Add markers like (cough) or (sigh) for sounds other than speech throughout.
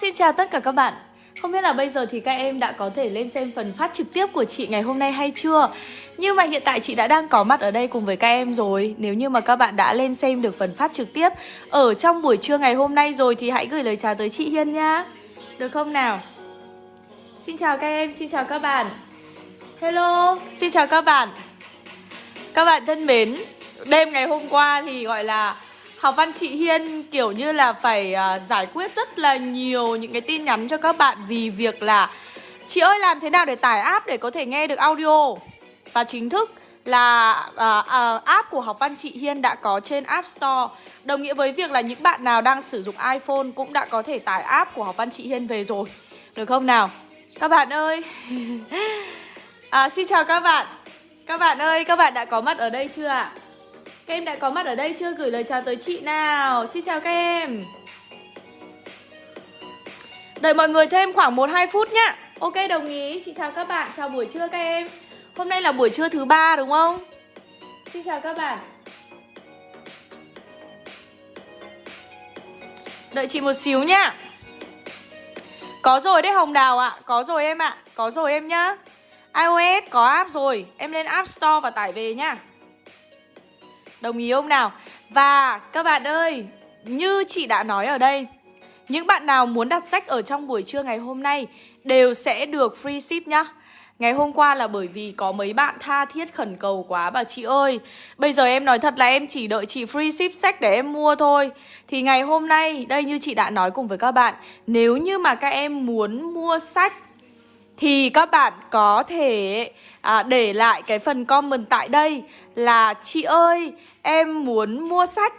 xin chào tất cả các bạn. Không biết là bây giờ thì các em đã có thể lên xem phần phát trực tiếp của chị ngày hôm nay hay chưa? Nhưng mà hiện tại chị đã đang có mặt ở đây cùng với các em rồi. Nếu như mà các bạn đã lên xem được phần phát trực tiếp Ở trong buổi trưa ngày hôm nay rồi thì hãy gửi lời chào tới chị Hiên nha Được không nào? Xin chào các em, xin chào các bạn. Hello, xin chào các bạn. Các bạn thân mến Đêm ngày hôm qua thì gọi là Học văn chị Hiên kiểu như là phải uh, giải quyết rất là nhiều những cái tin nhắn cho các bạn vì việc là Chị ơi làm thế nào để tải app để có thể nghe được audio? Và chính thức là uh, uh, app của học văn chị Hiên đã có trên App Store. Đồng nghĩa với việc là những bạn nào đang sử dụng iPhone cũng đã có thể tải app của học văn chị Hiên về rồi. Được không nào? Các bạn ơi! (laughs) À, Xin chào các bạn. Các bạn ơi, các bạn đã có mặt ở đây chưa ạ? Các em đã có mặt ở đây chưa? Gửi lời chào tới chị nào. Xin chào các em. Đợi mọi người thêm khoảng 1-2 phút nhá. Ok đồng ý, chị chào các bạn. Chào buổi trưa các em. Hôm nay là buổi trưa thứ ba đúng không? Xin chào các bạn. Đợi chị một xíu nhá. Có rồi đấy Hồng Đào ạ. À. Có rồi em ạ. À. Có rồi em nhá. iOS có app rồi. Em lên App Store và tải về nhá. Đồng ý không nào? Và các bạn ơi, như chị đã nói ở đây Những bạn nào muốn đặt sách ở trong buổi trưa ngày hôm nay Đều sẽ được free ship nhá. Ngày hôm qua là bởi vì có mấy bạn tha thiết khẩn cầu quá Bảo chị ơi. Bây giờ em nói thật là em chỉ đợi chị free ship sách để em mua thôi. Thì ngày hôm nay Đây như chị đã nói cùng với các bạn Nếu như mà các em muốn mua sách Thì các bạn có thể à, để lại cái phần comment tại đây Là chị ơi em muốn mua sách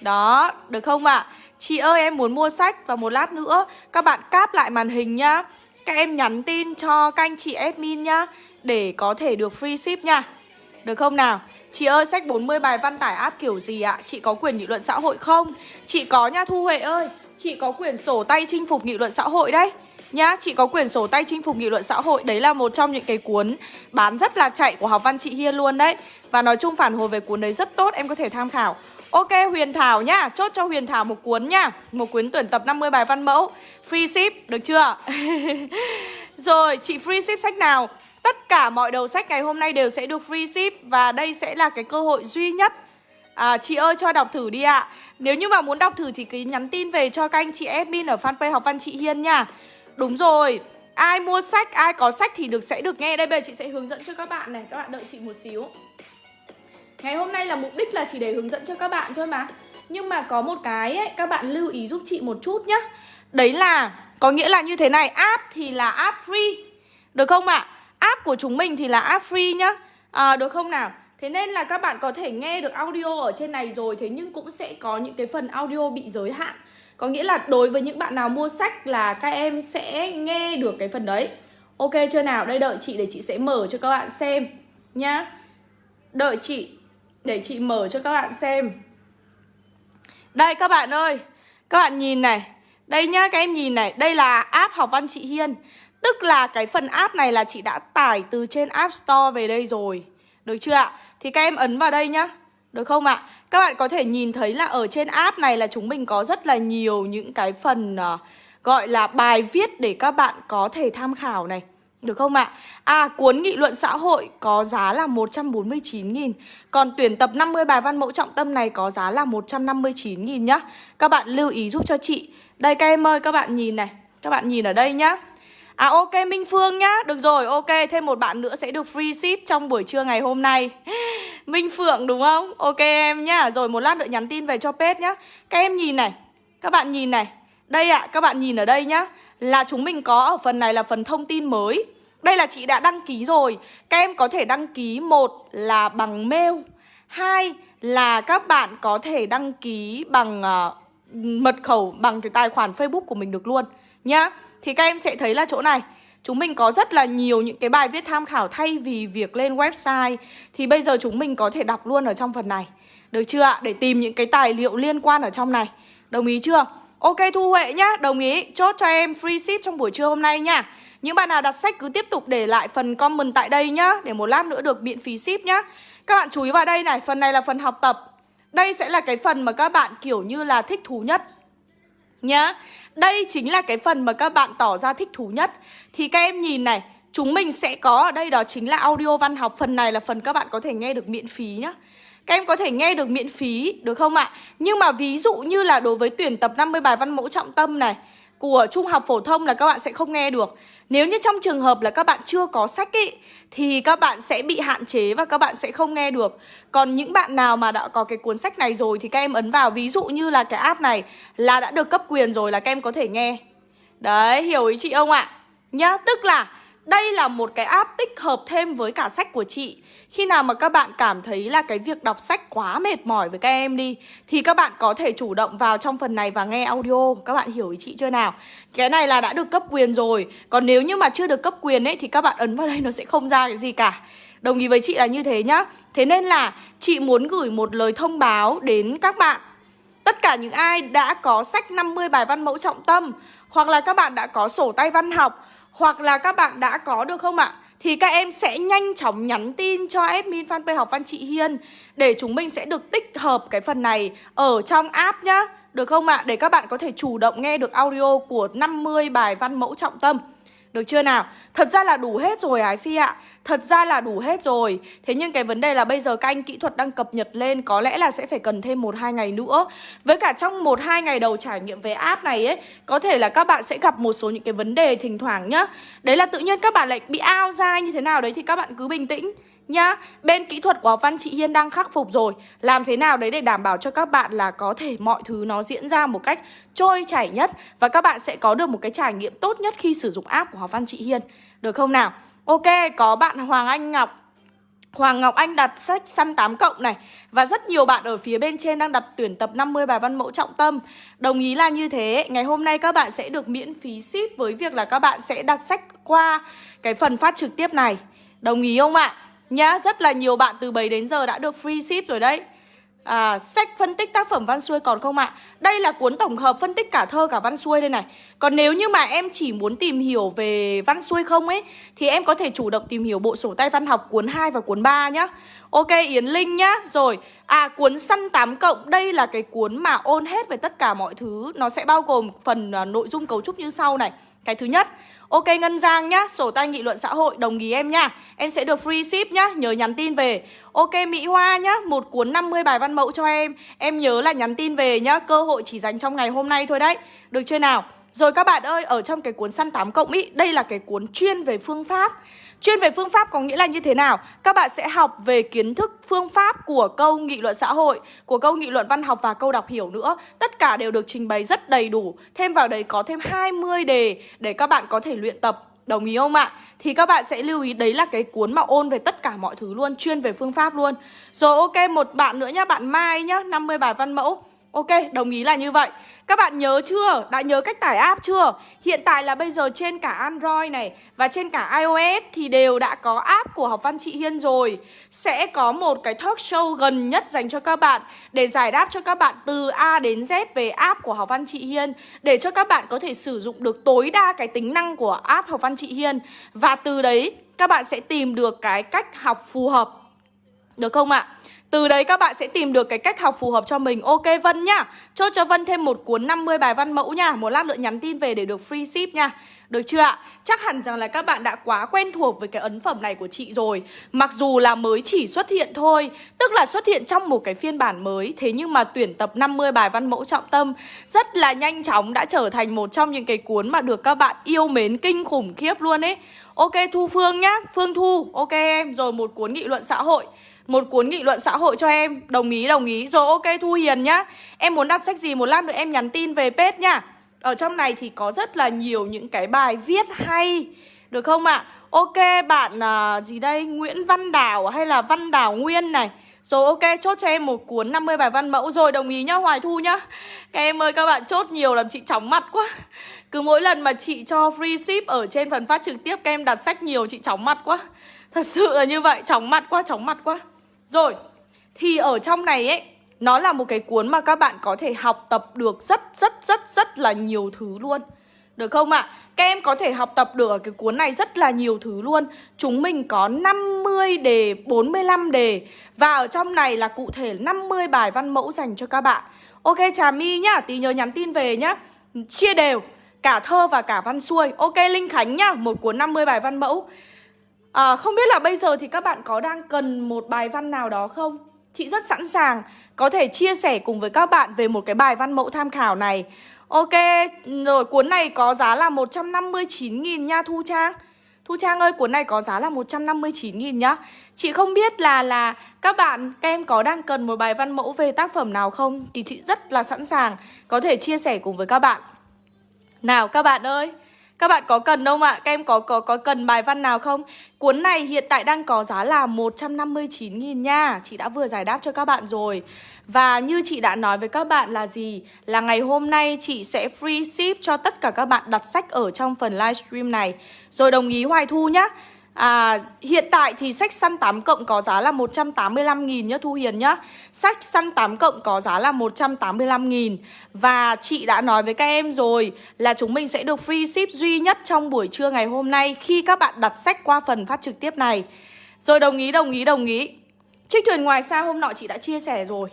Đó, được không ạ? À? Chị ơi em muốn mua sách và một lát nữa các bạn cáp lại màn hình nhá Các em nhắn tin cho các anh chị admin nhá Để có thể được free ship nha Được không nào? Chị ơi sách 40 bài văn tải áp kiểu gì ạ? Chị có quyền nghị luận xã hội không? Chị có nha Thu Huệ ơi Chị có quyền sổ tay chinh phục nghị luận xã hội đấy Nhá, chị có quyền sổ tay chinh phục nghị luận xã hội Đấy là một trong những cái cuốn bán rất là chạy của học văn chị Hiên luôn đấy. Và nói chung phản hồi về cuốn đấy rất tốt Em có thể tham khảo. Ok Huyền Thảo nhá Chốt cho Huyền Thảo một cuốn nhá. Một cuốn tuyển tập 50 bài văn mẫu. Free ship, được chưa? (laughs) Rồi, chị free ship sách nào? Tất cả mọi đầu sách ngày hôm nay đều sẽ được free ship Và đây sẽ là cái cơ hội duy nhất. À, Chị ơi cho đọc thử đi ạ. Nếu như mà muốn đọc thử thì cứ nhắn tin về cho các anh chị admin ở fanpage học văn chị Hiên nha. Đúng rồi. Ai mua sách, ai có sách thì được sẽ được nghe. Đây bây giờ chị sẽ hướng dẫn cho các bạn này. Các bạn đợi chị một xíu. Ngày hôm nay là mục đích là chỉ để hướng dẫn cho các bạn thôi mà. Nhưng mà có một cái ấy, các bạn lưu ý giúp chị một chút nhá. Đấy là, có nghĩa là như thế này. App thì là app free. Được không ạ? À? App của chúng mình thì là app free nhá. À, Được không nào? Thế nên là các bạn có thể nghe được audio ở trên này rồi. Thế nhưng cũng sẽ có những cái phần audio bị giới hạn có nghĩa là đối với những bạn nào mua sách là các em sẽ nghe được cái phần đấy. Ok chưa nào? Đây, đợi chị để chị sẽ mở cho các bạn xem nhá. Đợi chị để chị mở cho các bạn xem. Đây, các bạn ơi. Các bạn nhìn này. Đây nhá, các em nhìn này. Đây là app học văn chị Hiên. Tức là cái phần app này là chị đã tải từ trên App Store về đây rồi. Được chưa ạ? Thì các em ấn vào đây nhá được không ạ? Các bạn có thể nhìn thấy là ở trên app này là chúng mình có rất là nhiều những cái phần uh, gọi là bài viết để các bạn có thể tham khảo này. Được không ạ? À, cuốn nghị luận xã hội có giá là 149.000 Còn tuyển tập 50 bài văn mẫu trọng tâm này có giá là 159.000 nhá. Các bạn lưu ý giúp cho chị. Đây các em ơi, các bạn nhìn này. Các bạn nhìn ở đây nhá. À ok Minh Phương nhá. Được rồi ok thêm một bạn nữa sẽ được free ship trong buổi trưa ngày hôm nay. Minh Phượng đúng không? Ok em nhá. Rồi một lát nữa nhắn tin về cho Pet nhá. Các em nhìn này Các bạn nhìn này. Đây ạ à, các bạn nhìn ở đây nhá. Là chúng mình có ở phần này là phần thông tin mới. Đây là chị đã đăng ký rồi. Các em có thể đăng ký một là bằng mail Hai là các bạn có thể đăng ký bằng uh, mật khẩu bằng cái tài khoản Facebook của mình được luôn nhá. Thì các em sẽ thấy là chỗ này. Chúng mình có rất là nhiều những cái bài viết tham khảo thay vì việc lên website. Thì bây giờ chúng mình có thể đọc luôn ở trong phần này. Được chưa ạ? Để tìm những cái tài liệu liên quan ở trong này. Đồng ý chưa? Ok Thu Huệ nhá, đồng ý. Chốt cho em free ship trong buổi trưa hôm nay nha. Những bạn nào đặt sách cứ tiếp tục để lại phần comment tại đây nhá. Để một lát nữa được miễn phí ship nhá. Các bạn chú ý vào đây này, phần này là phần học tập. Đây sẽ là cái phần mà các bạn kiểu như là thích thú nhất. Nhá. Đây chính là cái phần mà các bạn tỏ ra thích thú nhất. Thì các em nhìn này, Chúng mình sẽ có ở đây đó chính là audio văn học. Phần này là phần các bạn có thể nghe được miễn phí nhá. Các em có thể nghe được miễn phí, được không ạ? Nhưng mà ví dụ như là đối với tuyển tập 50 bài văn mẫu trọng tâm này của trung học phổ thông là các bạn sẽ không nghe được. Nếu như trong trường hợp là các bạn chưa có sách ý, thì các bạn sẽ bị hạn chế và các bạn sẽ không nghe được. Còn những bạn nào mà đã có cái cuốn sách này rồi thì các em ấn vào ví dụ như là cái app này là đã được cấp quyền rồi là các em có thể nghe. Đấy, hiểu ý chị không ạ? Nhá, tức là đây là một cái app tích hợp thêm với cả sách của chị khi nào mà các bạn cảm thấy là cái việc đọc sách quá mệt mỏi với các em đi, Thì các bạn có thể chủ động vào trong phần này và nghe audio. Các bạn hiểu ý chị chưa nào? Cái này là đã được cấp quyền rồi. Còn nếu như mà chưa được cấp quyền ấy, thì các bạn ấn vào đây, (laughs) nó sẽ không ra cái gì cả. Đồng ý với chị là như thế nhá. Thế nên là chị muốn gửi một lời thông báo đến các bạn. Tất cả những ai đã có sách 50 bài văn mẫu trọng tâm, Hoặc là các bạn đã có sổ tay văn học, hoặc là các bạn đã có, được không ạ? Thì các em sẽ nhanh chóng nhắn tin cho admin fanpage học văn chị Hiên Để chúng mình sẽ được tích hợp cái phần này ở trong app nhá Được không ạ? Để các bạn có thể chủ động nghe được audio của 50 bài văn mẫu trọng tâm được chưa nào? Thật ra là đủ hết rồi, Ái Phi ạ. Thật ra là đủ hết rồi. Thế nhưng cái vấn đề là bây giờ các anh kỹ thuật đang cập nhật lên, Có lẽ là sẽ phải cần thêm 1-2 ngày nữa. Với cả trong 1-2 ngày đầu trải nghiệm về app này ấy, Có thể là các bạn sẽ gặp một số những cái vấn đề thỉnh thoảng nhá. Đấy là tự nhiên các bạn lại bị ao ra như thế nào? Đấy Thì các bạn cứ bình tĩnh nhá Bên kỹ thuật của Văn chị Hiên đang khắc phục rồi. Làm thế nào đấy để đảm bảo cho các bạn là có thể mọi thứ nó diễn ra một cách trôi chảy nhất Và các bạn sẽ có được một cái trải nghiệm tốt nhất khi sử dụng app của Học Văn chị Hiên? Được không nào? Ok, có bạn Hoàng Anh Ngọc. Hoàng Ngọc Anh đặt sách săn 8 cộng này Và rất nhiều bạn ở phía bên trên đang đặt tuyển tập 50 bài văn mẫu trọng tâm. Đồng ý là như thế Ngày hôm nay các bạn sẽ được miễn phí ship với việc là các bạn sẽ đặt sách qua cái phần phát trực tiếp này. Đồng ý không ạ? Nhá, rất là nhiều bạn từ 7 đến giờ đã được free ship rồi đấy À, sách phân tích tác phẩm văn xuôi còn không ạ? À? Đây là cuốn tổng hợp phân tích cả thơ cả văn xuôi đây này Còn nếu như mà em chỉ muốn tìm hiểu về văn xuôi không ấy Thì em có thể chủ động tìm hiểu bộ sổ tay văn học cuốn 2 và cuốn 3 nhá Ok Yến Linh nhá. Rồi, à cuốn săn 8 cộng Đây là cái cuốn mà ôn hết về tất cả mọi thứ. Nó sẽ bao gồm phần uh, nội dung cấu trúc như sau này. Cái thứ nhất Ok Ngân Giang nhá, sổ tay nghị luận xã hội đồng ý em nhá Em sẽ được free ship nhá, nhớ nhắn tin về. Ok Mỹ Hoa nhá, một cuốn 50 bài văn mẫu cho em. Em nhớ là nhắn tin về nhá, cơ hội chỉ dành trong ngày hôm nay thôi đấy. Được chưa nào? Rồi các bạn ơi, ở trong cái cuốn săn 8 cộng ý Đây là cái cuốn chuyên về phương pháp. Chuyên về phương pháp có nghĩa là như thế nào? Các bạn sẽ học về kiến thức phương pháp của câu nghị luận xã hội, của câu nghị luận văn học và câu đọc hiểu nữa. Tất cả đều được trình bày rất đầy đủ. Thêm vào đấy có thêm 20 đề để các bạn có thể luyện tập Đồng ý không ạ? Thì các bạn sẽ lưu ý đấy là cái cuốn mà ôn về tất cả mọi thứ luôn Chuyên về phương pháp luôn Rồi ok, một bạn nữa nhá, bạn Mai nhá 50 bài văn mẫu Ok, đồng ý là như vậy Các bạn nhớ chưa? Đã nhớ cách tải app chưa? Hiện tại là bây giờ trên cả Android này Và trên cả iOS thì đều đã có app của Học Văn Chị Hiên rồi Sẽ có một cái talk show gần nhất dành cho các bạn Để giải đáp cho các bạn từ A đến Z về app của Học Văn Chị Hiên Để cho các bạn có thể sử dụng được tối đa cái tính năng của app Học Văn Chị Hiên Và từ đấy các bạn sẽ tìm được cái cách học phù hợp Được không ạ? Từ đấy các bạn sẽ tìm được cái cách học phù hợp cho mình. Ok, Vân nhá. Chốt cho Vân thêm một cuốn 50 bài văn mẫu nha. Một lát nữa nhắn tin về để được free ship nha. Được chưa ạ? Chắc hẳn rằng là các bạn đã quá quen thuộc với cái ấn phẩm này của chị rồi. Mặc dù là mới chỉ xuất hiện thôi, Tức là xuất hiện trong một cái phiên bản mới, Thế nhưng mà tuyển tập 50 bài văn mẫu trọng tâm Rất là nhanh chóng đã trở thành một trong những cái cuốn mà được các bạn yêu mến kinh khủng khiếp luôn ấy. Ok, Thu Phương nhá. Phương Thu, Ok em. Rồi một cuốn nghị luận xã hội một cuốn nghị luận xã hội cho em. Đồng ý đồng ý. Rồi ok Thu Hiền nhá. Em muốn đặt sách gì một lát nữa em nhắn tin về page nhá. Ở trong này thì có rất là nhiều những cái bài viết hay Được không ạ? À? Ok bạn uh, gì đây? Nguyễn Văn Đào hay là Văn Đào Nguyên này. Rồi ok chốt cho em một cuốn 50 bài văn mẫu. Rồi đồng ý nhá Hoài Thu nhá. Các em ơi các bạn chốt nhiều làm chị chóng mặt quá. Cứ mỗi lần mà chị cho free ship Ở trên phần phát trực tiếp Các em đặt sách nhiều chị chóng mặt quá. Thật sự là như vậy Chóng mặt quá chóng mặt quá rồi, thì ở trong này ấy Nó là một cái cuốn mà các bạn có thể học tập được rất rất rất rất là nhiều thứ luôn. Được không ạ? À? Các em có thể học tập được ở cái cuốn này rất là nhiều thứ luôn. Chúng mình có 50 đề, 45 đề. Và ở trong này là cụ thể 50 bài văn mẫu dành cho các bạn. Ok Trà My nhá, tí nhớ nhắn tin về nhá. Chia đều Cả thơ và cả văn xuôi. Ok Linh Khánh nhá Một cuốn 50 bài văn mẫu à, Không biết là bây giờ thì các bạn có đang cần một bài văn nào đó không? Chị rất sẵn sàng có thể chia sẻ cùng với các bạn về một cái bài văn mẫu tham khảo này. Ok, rồi cuốn này có giá là 159.000 nha Thu Trang. Thu Trang ơi, cuốn này có giá là 159.000 nhá. Chị không biết là là các bạn, các em có đang cần một bài văn mẫu về tác phẩm nào không? Thì chị rất là sẵn sàng có thể chia sẻ cùng với các bạn. Nào các bạn ơi các bạn có cần không ạ? Các em có có có cần bài văn nào không? Cuốn này hiện tại đang có giá là 159.000 nha Chị đã vừa giải đáp cho các bạn rồi Và như chị đã nói với các bạn là gì? Là ngày hôm nay chị sẽ free ship cho tất cả các bạn đặt sách ở trong phần livestream này Rồi đồng ý Hoài Thu nhá À, hiện tại thì sách săn 8 cộng có giá là 185.000 nhá Thu Hiền nhá. Sách săn 8 cộng có giá là 185.000 Và chị đã nói với các em rồi là chúng mình sẽ được free ship duy nhất trong buổi trưa ngày hôm nay Khi các bạn đặt sách qua phần phát trực tiếp này. Rồi đồng ý, đồng ý, đồng ý. Chiếc thuyền ngoài xa hôm nọ chị đã chia sẻ rồi.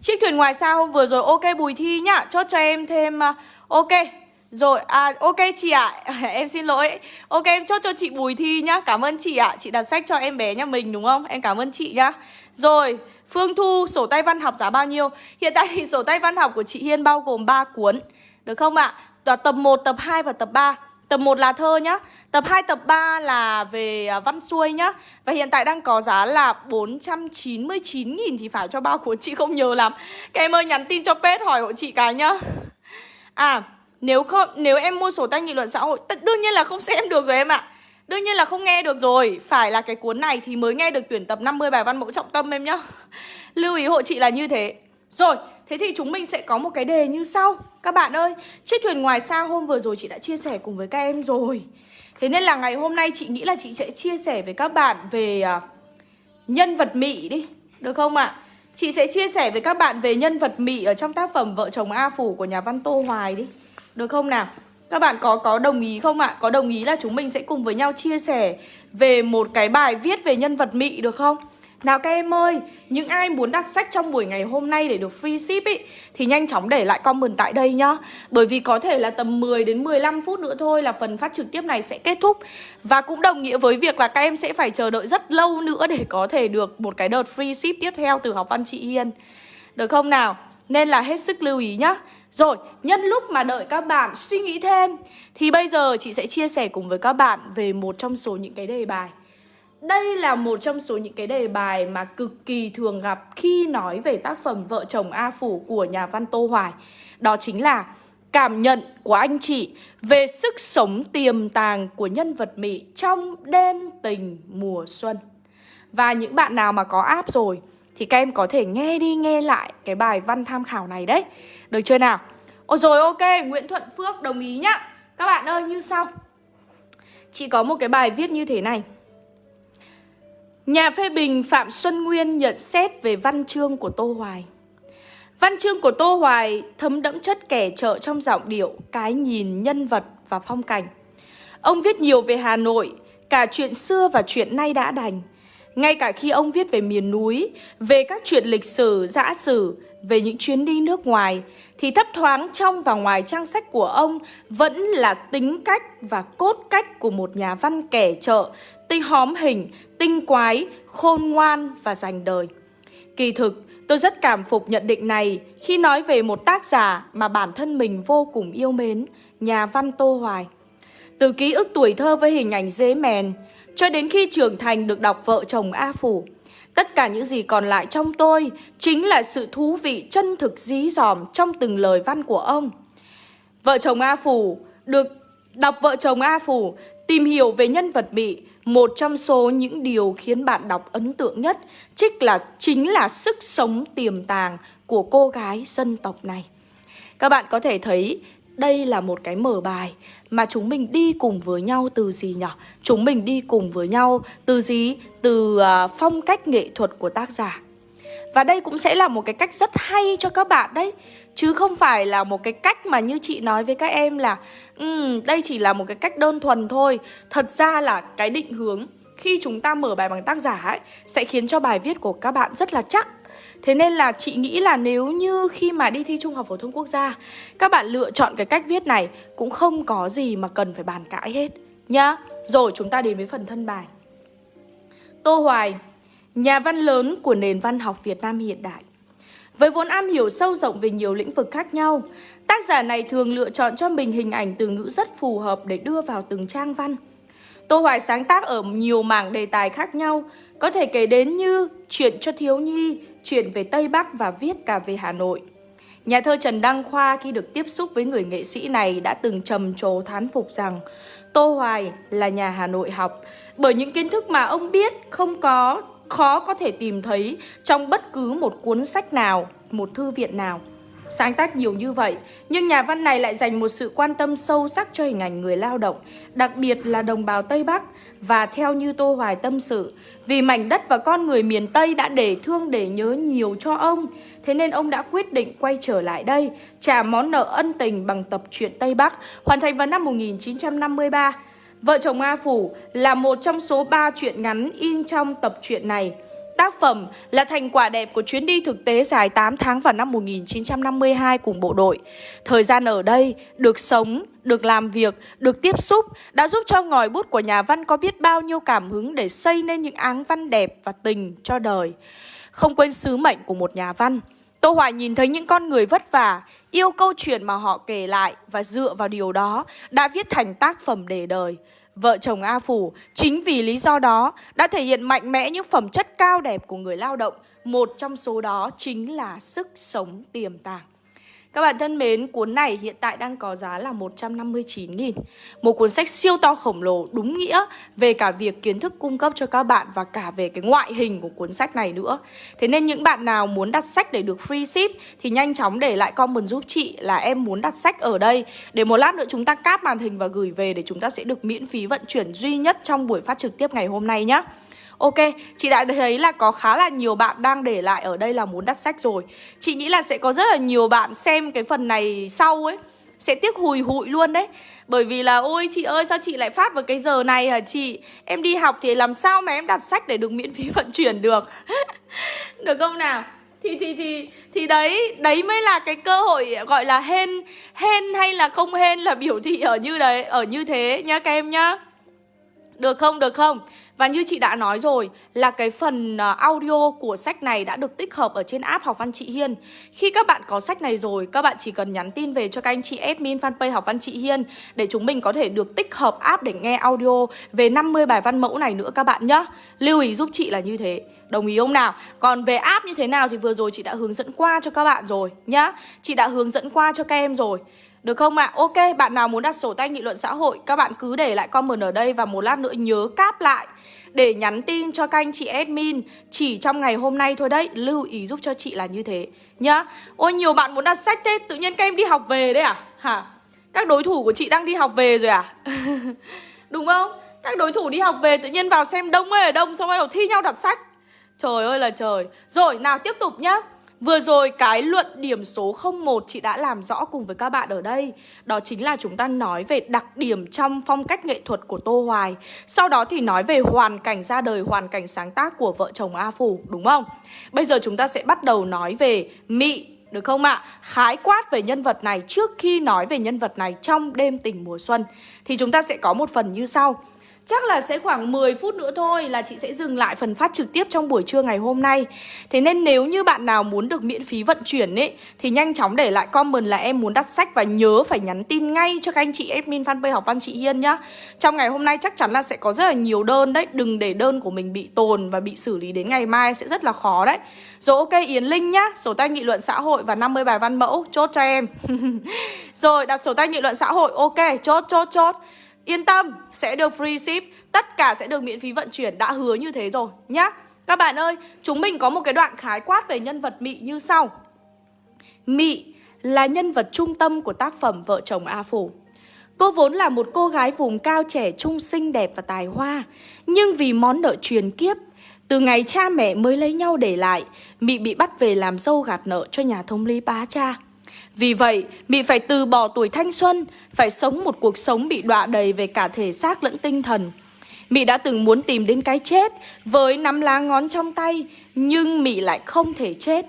Chiếc thuyền ngoài xa hôm vừa rồi ok Bùi Thi nhá Chốt cho em thêm uh, Ok rồi, à ok chị ạ. À. (laughs) Em xin lỗi. Ok em chốt cho chị Bùi Thi nhá. Cảm ơn chị ạ. À. Chị đặt sách cho em bé nhà mình đúng không? Em cảm ơn chị nhá. Rồi Phương Thu sổ tay văn học giá bao nhiêu? (laughs) Hiện tại thì sổ tay văn học của chị Hiên bao gồm 3 cuốn. Được không ạ? À? Tập 1, tập 2 và tập 3 Tập 1 là thơ nhá. Tập 2, tập 3 là về à, văn xuôi nhá. Và hiện tại đang có giá là 499.000 thì phải cho bao cuốn. Chị không nhớ lắm. Các em ơi nhắn tin cho page hỏi hộ chị cái nhá. À nếu không nếu em mua sổ tay nghị luận xã hội Đương nhiên là không xem được rồi em ạ. Đương nhiên là không nghe được rồi. Phải là cái cuốn này thì mới nghe được tuyển tập 50 bài văn mẫu trọng tâm em nhá. (laughs) Lưu ý hộ chị là như thế. Rồi, thế thì chúng mình sẽ có một cái đề như sau. Các bạn ơi, chiếc thuyền ngoài xa hôm vừa rồi chị đã chia sẻ cùng với các em rồi. Thế nên là ngày hôm nay chị nghĩ là chị sẽ chia sẻ với các bạn về uh, nhân vật Mỹ đi Được không ạ? À? Chị sẽ chia sẻ với các bạn về nhân vật Mỹ ở trong tác phẩm Vợ chồng A Phủ của nhà văn Tô Hoài đi được không nào? Các bạn có có đồng ý không ạ? Có đồng ý là chúng mình sẽ cùng với nhau chia sẻ về một cái bài viết về nhân vật Mị được không? Nào các em ơi, những ai muốn đặt sách trong buổi ngày hôm nay để được free ship ý Thì nhanh chóng để lại comment tại đây nhá Bởi vì có thể là tầm 10 đến 15 phút nữa thôi là phần phát trực tiếp này sẽ kết thúc Và cũng đồng nghĩa với việc là các em sẽ phải chờ đợi rất lâu nữa để có thể được một cái đợt free ship tiếp theo từ học văn chị Hiên Được không nào? Nên là hết sức lưu ý nhá rồi, nhân lúc mà đợi các bạn suy nghĩ thêm Thì bây giờ chị sẽ chia sẻ cùng với các bạn về một trong số những cái đề bài. Đây là một trong số những cái đề bài mà cực kỳ thường gặp khi nói về tác phẩm Vợ chồng A Phủ của nhà văn Tô Hoài. Đó chính là cảm nhận của anh chị về sức sống tiềm tàng của nhân vật Mỹ trong đêm tình mùa xuân. Và những bạn nào mà có app rồi thì các em có thể nghe đi nghe lại cái bài văn tham khảo này đấy. Được chưa nào? Ôi rồi ok, Nguyễn Thuận Phước đồng ý nhá. Các bạn ơi như sau. Chị có một cái bài viết như thế này. Nhà phê bình Phạm Xuân Nguyên nhận xét về văn chương của Tô Hoài. Văn chương của Tô Hoài thấm đẫm chất kẻ trợ trong giọng điệu, cái nhìn, nhân vật và phong cảnh. Ông viết nhiều về Hà Nội, cả chuyện xưa và chuyện nay đã đành ngay cả khi ông viết về miền núi, về các chuyện lịch sử, dã sử, về những chuyến đi nước ngoài, thì thấp thoáng trong và ngoài trang sách của ông vẫn là tính cách và cốt cách của một nhà văn kẻ trợ, tinh hóm hình, tinh quái, khôn ngoan và dành đời. Kỳ thực, tôi rất cảm phục nhận định này khi nói về một tác giả mà bản thân mình vô cùng yêu mến, nhà văn Tô Hoài. Từ ký ức tuổi thơ với hình ảnh dế mèn, cho đến khi trưởng thành được đọc vợ chồng A Phủ. Tất cả những gì còn lại trong tôi chính là sự thú vị chân thực dí dòm trong từng lời văn của ông. Vợ chồng A Phủ được đọc vợ chồng A Phủ tìm hiểu về nhân vật bị, một trong số những điều khiến bạn đọc ấn tượng nhất chính là chính là sức sống tiềm tàng của cô gái dân tộc này. Các bạn có thể thấy đây là một cái mở bài mà chúng mình đi cùng với nhau từ gì nhỉ? Chúng mình đi cùng với nhau từ gì? Từ uh, phong cách nghệ thuật của tác giả. Và đây cũng sẽ là một cái cách rất hay cho các bạn đấy Chứ không phải là một cái cách mà như chị nói với các em là um, Đây chỉ là một cái cách đơn thuần thôi Thật ra là cái định hướng khi chúng ta mở bài bằng tác giả ấy Sẽ khiến cho bài viết của các bạn rất là chắc Thế nên là chị nghĩ là nếu như khi mà đi thi Trung học phổ thông quốc gia Các bạn lựa chọn cái cách viết này Cũng không có gì mà cần phải bàn cãi hết Nhá. Rồi chúng ta đến với phần thân bài. Tô Hoài Nhà văn lớn của nền văn học Việt Nam hiện đại. Với vốn am hiểu sâu rộng về nhiều lĩnh vực khác nhau, tác giả này thường lựa chọn cho mình hình ảnh từ ngữ rất phù hợp để đưa vào từng trang văn. Tô Hoài sáng tác ở nhiều mảng đề tài khác nhau, có thể kể đến như chuyện cho thiếu nhi, chuyện về Tây Bắc và viết cả về Hà Nội. Nhà thơ Trần Đăng Khoa khi được tiếp xúc với người nghệ sĩ này đã từng trầm trồ thán phục rằng Tô Hoài là nhà Hà Nội học bởi những kiến thức mà ông biết không có khó có thể tìm thấy trong bất cứ một cuốn sách nào, một thư viện nào. Sáng tác nhiều như vậy, nhưng nhà văn này lại dành một sự quan tâm sâu sắc cho hình ảnh người lao động, đặc biệt là đồng bào Tây Bắc. Và theo như Tô Hoài tâm sự, vì mảnh đất và con người miền Tây đã để thương để nhớ nhiều cho ông, thế nên ông đã quyết định quay trở lại đây, trả món nợ ân tình bằng tập truyện Tây Bắc, hoàn thành vào năm 1953. Vợ chồng A Phủ là một trong số 3 truyện ngắn in trong tập truyện này. Tác phẩm là thành quả đẹp của chuyến đi thực tế dài 8 tháng vào năm 1952 cùng bộ đội. Thời gian ở đây, được sống, được làm việc, được tiếp xúc đã giúp cho ngòi bút của nhà văn có biết bao nhiêu cảm hứng để xây nên những áng văn đẹp và tình cho đời. Không quên sứ mệnh của một nhà văn. Tô Hoài nhìn thấy những con người vất vả, yêu câu chuyện mà họ kể lại và dựa vào điều đó đã viết thành tác phẩm để đời. Vợ chồng A Phủ, chính vì lý do đó, đã thể hiện mạnh mẽ những phẩm chất cao đẹp của người lao động. Một trong số đó chính là sức sống tiềm tàng. Các bạn thân mến, cuốn này hiện tại đang có giá là 159.000 Một cuốn sách siêu to khổng lồ đúng nghĩa về cả việc kiến thức cung cấp cho các bạn và cả về cái ngoại hình của cuốn sách này nữa. Thế nên những bạn nào muốn đặt sách để được free ship thì nhanh chóng để lại comment giúp chị là em muốn đặt sách ở đây. Để một lát nữa chúng ta cáp màn hình và gửi về để chúng ta sẽ được miễn phí vận chuyển duy nhất trong buổi phát trực tiếp ngày hôm nay nhé Ok, chị đã thấy là có khá là nhiều bạn đang để lại ở đây là muốn đặt sách rồi. Chị nghĩ là sẽ có rất là nhiều bạn xem cái phần này sau ấy Sẽ tiếc hùi hụi luôn đấy. Bởi vì là ôi chị ơi sao chị lại phát vào cái giờ này hả chị? Em đi học thì làm sao mà em đặt sách để được miễn phí (laughs) vận chuyển được? (laughs) Được không nào? Thì thì thì thì đấy đấy mới là cái cơ hội gọi là hên hên hay là không hên là biểu thị ở như đấy ở như thế nhá các em nhá được không được không và như chị đã nói rồi là cái phần ờ, audio của sách này đã được tích hợp ở trên app Học Văn Chị Hiên. Khi các bạn có sách này rồi, các bạn chỉ cần nhắn tin về cho các anh chị admin fanpage Học Văn Chị Hiên để chúng mình có thể được tích hợp app để nghe audio về 50 bài văn mẫu này nữa các bạn nhé. Lưu ý giúp chị là như thế. Đồng ý không nào? Còn về app như thế nào thì vừa rồi chị đã hướng dẫn qua cho các bạn rồi nhá. Chị đã hướng dẫn qua cho các em rồi. Được không ạ? À? Ok, bạn nào muốn đặt sổ tay nghị luận xã hội Các bạn cứ để lại comment ở đây Và một lát nữa nhớ cáp lại Để nhắn tin cho các anh chị admin Chỉ trong ngày hôm nay thôi đấy Lưu ý giúp cho chị là như thế Nhá Ôi nhiều bạn muốn đặt sách thế Tự nhiên các em đi học về đấy à? Hả? Các đối thủ của chị đang đi học về rồi à? (laughs) Đúng không? Các đối thủ đi học về tự nhiên vào xem đông ơi ở đông Xong rồi thi nhau đặt sách Trời ơi là trời Rồi nào tiếp tục nhá Vừa rồi cái luận điểm số 01 chị đã làm rõ cùng với các bạn ở đây Đó chính là chúng ta nói về đặc điểm trong phong cách nghệ thuật của Tô Hoài Sau đó thì nói về hoàn cảnh ra đời, hoàn cảnh sáng tác của vợ chồng A Phủ, đúng không? Bây giờ chúng ta sẽ bắt đầu nói về Mị, được không ạ? Khái quát về nhân vật này trước khi nói về nhân vật này trong đêm tình mùa xuân Thì chúng ta sẽ có một phần như sau Chắc là sẽ khoảng 10 phút nữa thôi là chị sẽ dừng lại phần phát trực tiếp trong buổi trưa ngày hôm nay. Thế nên nếu như bạn nào muốn được miễn phí vận chuyển ấy, Thì nhanh chóng để lại comment là em muốn đặt sách Và nhớ phải nhắn tin ngay cho các anh chị admin fanpage học văn chị Hiên nhá. Trong ngày hôm nay chắc chắn là sẽ có rất là nhiều đơn đấy. Đừng để đơn của mình bị tồn và bị xử lý đến ngày mai sẽ rất là khó đấy. Rồi ok, Yến Linh nhá, Sổ tay nghị luận xã hội và 50 bài văn mẫu, Chốt cho em. (laughs) Rồi đặt sổ tay nghị luận xã hội, Ok, chốt chốt chốt. Yên tâm, sẽ được free ship. Tất cả sẽ được miễn phí vận chuyển. Đã hứa như thế rồi nhá. Các bạn ơi, chúng mình có một cái đoạn khái quát về nhân vật Mị như sau. Mị là nhân vật trung tâm của tác phẩm Vợ chồng A Phủ. Cô vốn là một cô gái vùng cao trẻ trung xinh đẹp và tài hoa. Nhưng vì món nợ truyền kiếp Từ ngày cha mẹ mới lấy nhau để lại Mị bị bắt về làm dâu gạt nợ cho nhà thông lý bá cha vì vậy, Mị phải từ bỏ tuổi thanh xuân, phải sống một cuộc sống bị đọa đầy về cả thể xác lẫn tinh thần. Mị đã từng muốn tìm đến cái chết với nắm lá ngón trong tay, nhưng Mị lại không thể chết.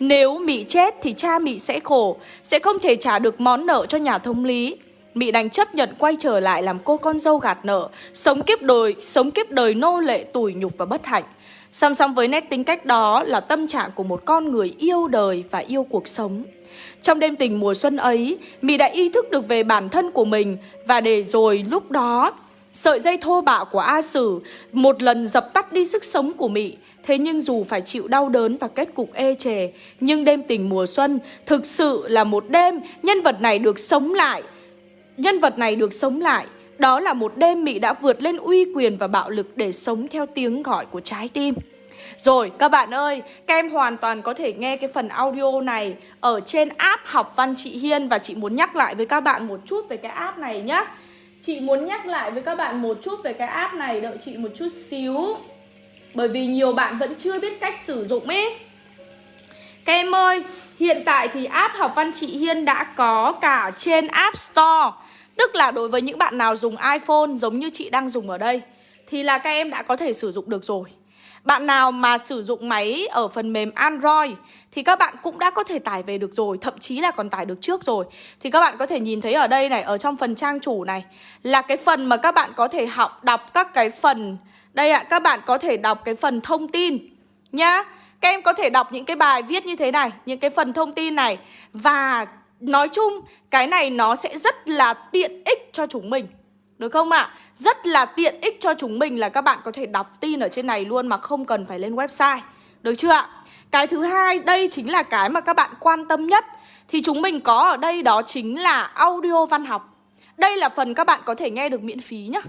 Nếu mị chết thì cha mị sẽ khổ Sẽ không thể trả được món nợ cho nhà thông lý mị đành chấp nhận quay trở lại làm cô con dâu gạt nợ Sống kiếp đời, sống kiếp đời nô lệ tủi nhục và bất hạnh Song song với nét tính cách đó là tâm trạng của một con người yêu đời và yêu cuộc sống trong đêm tình mùa xuân ấy, Mì đã ý thức được về bản thân của mình và để rồi lúc đó, sợi dây thô bạo của A Sử một lần dập tắt đi sức sống của mị. Thế nhưng dù phải chịu đau đớn và kết cục ê chề, nhưng đêm tình mùa xuân thực sự là một đêm nhân vật này được sống lại. Nhân vật này được sống lại đó là một đêm Mỹ đã vượt lên uy quyền và bạo lực để sống theo tiếng gọi của trái tim. Rồi các bạn ơi, các em hoàn toàn có thể nghe cái phần audio này ở trên app học văn chị Hiên và chị muốn nhắc lại với các bạn một chút về cái app này nhá. Chị muốn nhắc lại với các bạn một chút về cái app này, đợi chị một chút xíu. Bởi vì nhiều bạn vẫn chưa biết cách sử dụng ấy. Các em ơi, hiện tại thì app học văn chị Hiên đã có cả trên App Store. Tức là đối với những bạn nào dùng iPhone giống như chị đang dùng ở đây thì là các em đã có thể sử dụng được rồi. Bạn nào mà sử dụng máy ở phần mềm Android thì các bạn cũng đã có thể tải về được rồi, thậm chí là còn tải được trước rồi. Thì các bạn có thể nhìn thấy ở đây này, ở trong phần trang chủ này là cái phần mà các bạn có thể học đọc các cái phần đây ạ, các bạn có thể đọc cái phần thông tin nhá. Các em có thể đọc những cái bài viết như thế này, những cái phần thông tin này và nói chung cái này nó sẽ rất là tiện ích cho chúng mình được không ạ? À? Rất là tiện ích cho chúng mình là các bạn có thể đọc tin ở trên này luôn mà không cần phải lên website. Được chưa ạ? Cái thứ hai, đây chính là cái mà các bạn quan tâm nhất. Thì chúng mình có ở đây đó chính là audio văn học. Đây là phần các bạn có thể nghe được miễn phí nhá.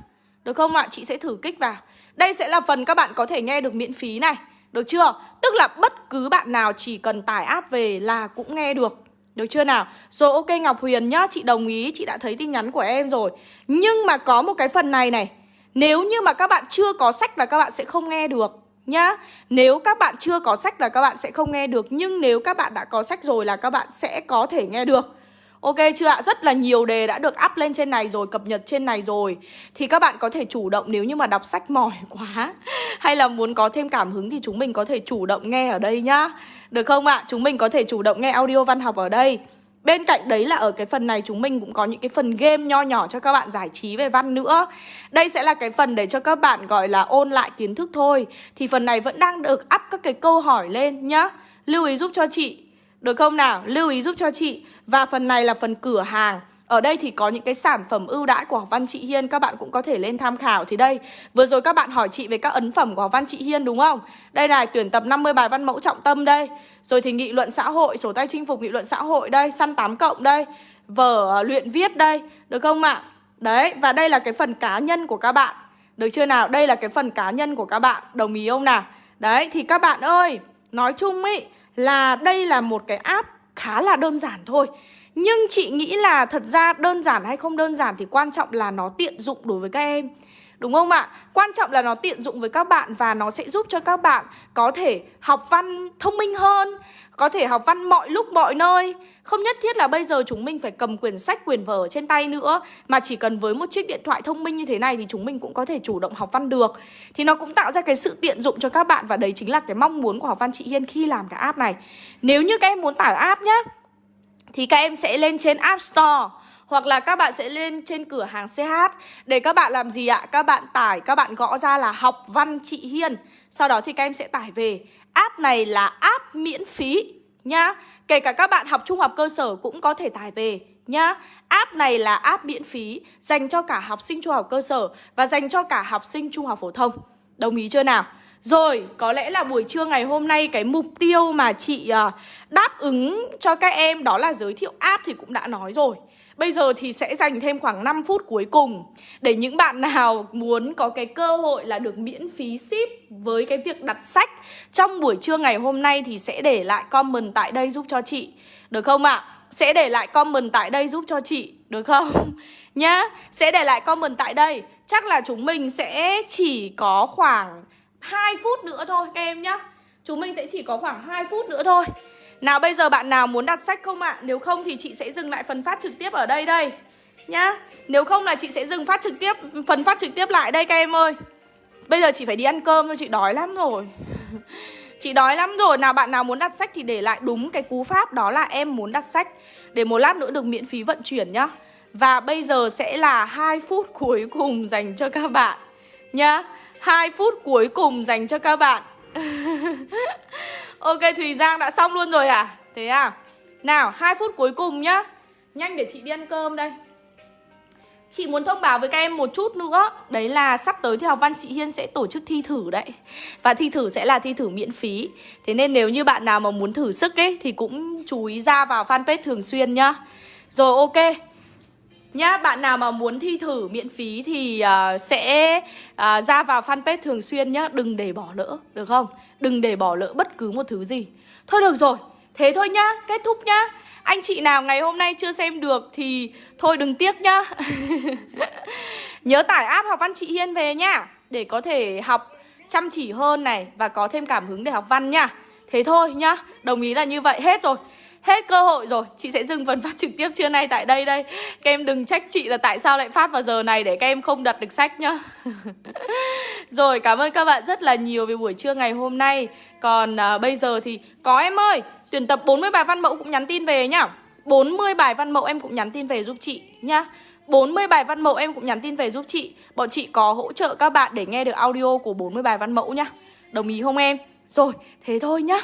Được không ạ? À? Chị sẽ thử kích vào. Đây sẽ là phần các bạn có thể nghe được miễn phí này. Được chưa? Tức là bất cứ bạn nào chỉ cần tải app về là cũng nghe được. Được chưa nào? Rồi ok Ngọc Huyền nhá, chị đồng ý, chị đã thấy tin nhắn của em rồi. Nhưng mà có một cái phần này này Nếu như mà các bạn chưa có sách là các bạn sẽ không nghe được nhá. Nếu các bạn chưa có sách là các bạn sẽ không nghe được Nhưng nếu các bạn đã có sách rồi là các bạn sẽ có thể nghe được. Ok chưa ạ? Rất là nhiều đề đã được up lên trên này rồi, cập nhật trên này rồi. Thì các bạn có thể chủ động nếu như mà đọc sách mỏi (laughs) quá Hay là muốn có thêm cảm hứng thì chúng mình có thể chủ động nghe ở đây nhá. Được không ạ? Chúng mình có thể chủ động nghe audio văn học ở đây. Bên cạnh đấy là ở cái phần này chúng mình cũng có những cái phần game nho nhỏ cho các bạn giải trí về văn nữa. Đây sẽ là cái phần để cho các bạn gọi là ôn lại kiến thức thôi. Thì phần này vẫn đang được up các cái câu hỏi lên nhá. Lưu ý giúp cho chị được không nào? Lưu ý giúp cho chị Và phần này là phần cửa hàng ở đây thì có những cái sản phẩm ưu đãi của học văn chị Hiên Các bạn cũng có thể lên tham khảo Thì đây, vừa rồi các bạn hỏi chị về các ấn phẩm của học văn chị Hiên đúng không? Đây này, tuyển tập 50 bài văn mẫu trọng tâm đây Rồi thì nghị luận xã hội, sổ tay chinh phục nghị luận xã hội đây Săn 8 cộng đây Vở ờ, luyện viết đây, được không ạ? Đấy, và đây là cái phần cá nhân của các bạn Được chưa nào? Đây là cái phần cá nhân của các bạn Đồng ý không nào? Đấy, thì các bạn ơi Nói chung ý là đây là một cái app khá là đơn giản thôi. Nhưng chị nghĩ là thật ra đơn giản hay không đơn giản thì quan trọng là nó tiện dụng đối với các em. Đúng không ạ? Quan trọng là nó tiện dụng với các bạn và nó sẽ giúp cho các bạn có thể học văn thông minh hơn Có thể học văn mọi lúc mọi nơi Không nhất thiết là bây giờ chúng mình phải cầm quyển sách, quyển vở trên tay nữa Mà chỉ cần với một chiếc điện thoại thông minh như thế này thì chúng mình cũng có thể chủ động học văn được Thì nó cũng tạo ra cái sự tiện dụng cho các bạn Và đấy chính là cái mong muốn của học văn chị Hiên khi làm cái app này Nếu như các em muốn tải app nhé. Thì các em sẽ lên trên App Store hoặc là các bạn sẽ lên trên cửa hàng CH Để các bạn làm gì ạ? Các bạn tải, các bạn gõ ra là học văn chị Hiên. Sau đó thì các em sẽ tải về. App này là app miễn phí nhá. Kể cả các bạn học trung học cơ sở cũng có thể tải về nhá. App này là app miễn phí Dành cho cả học sinh trung học cơ sở Và dành cho cả học sinh trung học phổ thông. Đồng ý chưa nào? Rồi, có lẽ là buổi trưa ngày hôm nay cái mục tiêu mà chị ờ, đáp ứng cho các em đó là giới thiệu app thì cũng đã nói rồi Bây giờ thì sẽ dành thêm khoảng 5 phút cuối cùng Để những bạn (laughs) nào muốn có cái cơ hội là được miễn phí ship Với cái việc đặt sách Trong buổi trưa ngày hôm nay thì sẽ để lại comment tại đây giúp cho chị Được không ạ? À? Sẽ để lại comment tại đây giúp cho chị Được không? (laughs) Nhá Sẽ để lại comment tại đây Chắc là chúng mình sẽ chỉ có khoảng 2 phút nữa thôi, các em nhá. Chúng mình sẽ chỉ có khoảng 2 phút nữa thôi. Nào, bây giờ bạn nào muốn đặt sách không ạ? À? Nếu không thì chị sẽ dừng lại phần phát trực tiếp ở đây đây, Nhá. Nếu không là chị sẽ dừng phát trực tiếp, Phần phát trực tiếp lại đây, các em ơi. Bây giờ chị phải đi ăn cơm thôi, chị đói lắm rồi. (laughs) Chị đói lắm rồi. Nào, bạn nào muốn đặt sách thì để lại đúng cái cú pháp, Đó là em muốn đặt sách. Để một lát nữa được miễn phí vận chuyển nhá. Và bây giờ sẽ là 2 phút cuối cùng dành cho các bạn, Nhá. 2 phút cuối cùng dành cho các bạn. (laughs) Ok, Thùy Giang đã xong luôn rồi à? Thế à? Nào 2 phút cuối cùng nhá. Nhanh để chị đi ăn cơm đây. Chị muốn thông báo với các em một chút nữa. Đấy là sắp tới thì học văn chị Hiên sẽ tổ chức thi thử đấy. Và thi thử sẽ là thi thử miễn phí. Thế nên nếu như bạn nào mà muốn thử sức ấy, Thì cũng chú ý ra vào fanpage thường xuyên nhá. Rồi, ok. Nhá, bạn nào mà muốn thi thử miễn phí thì uh, sẽ uh, ra vào fanpage thường xuyên nhá. Đừng để bỏ lỡ, được không? Đừng để bỏ lỡ bất cứ một thứ gì. Thôi được rồi, thế thôi nhá, kết thúc nhá. Anh chị nào ngày hôm nay chưa xem được thì thôi đừng tiếc nhá. (laughs) Nhớ tải app học văn chị Hiên về nhá Để có thể học chăm chỉ hơn này Và có thêm cảm hứng để học văn nhá. Thế thôi nhá Đồng ý là như vậy hết rồi. Hết cơ hội rồi. Chị sẽ dừng phần phát trực tiếp trưa nay tại đây đây. Các em đừng trách chị là tại sao lại phát vào giờ này Để các em không đặt được sách nhá. (laughs) Rồi cảm ơn các bạn rất là nhiều Về buổi trưa ngày hôm nay. Còn à, bây giờ thì có em ơi Tuyển tập 40 bài văn mẫu cũng nhắn tin về nhá. 40 bài văn mẫu em cũng nhắn tin về giúp chị nhá. 40 bài văn mẫu em cũng nhắn tin về giúp chị. Bọn chị có hỗ trợ các bạn để nghe được audio của 40 bài văn mẫu nhá. Đồng ý không em? Rồi, thế thôi nhá.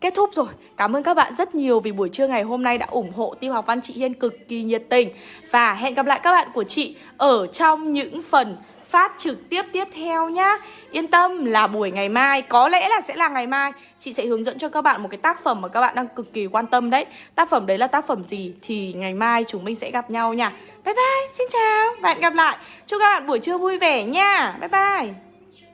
Kết thúc rồi, cảm ơn các bạn rất nhiều vì buổi trưa ngày hôm nay đã ủng hộ tiêu học văn chị Hiên cực kỳ nhiệt tình. Và hẹn gặp lại các bạn của chị ở trong những phần phát trực tiếp tiếp theo nhá. Yên tâm là buổi ngày mai Có lẽ là sẽ là ngày mai Chị sẽ hướng dẫn cho các bạn một cái tác phẩm mà các bạn đang cực kỳ quan tâm đấy. Tác phẩm đấy là tác phẩm gì Thì ngày mai chúng mình sẽ gặp nhau nha. Bye bye, xin chào và hẹn gặp lại. Chúc các bạn buổi trưa vui vẻ nha. Bye bye.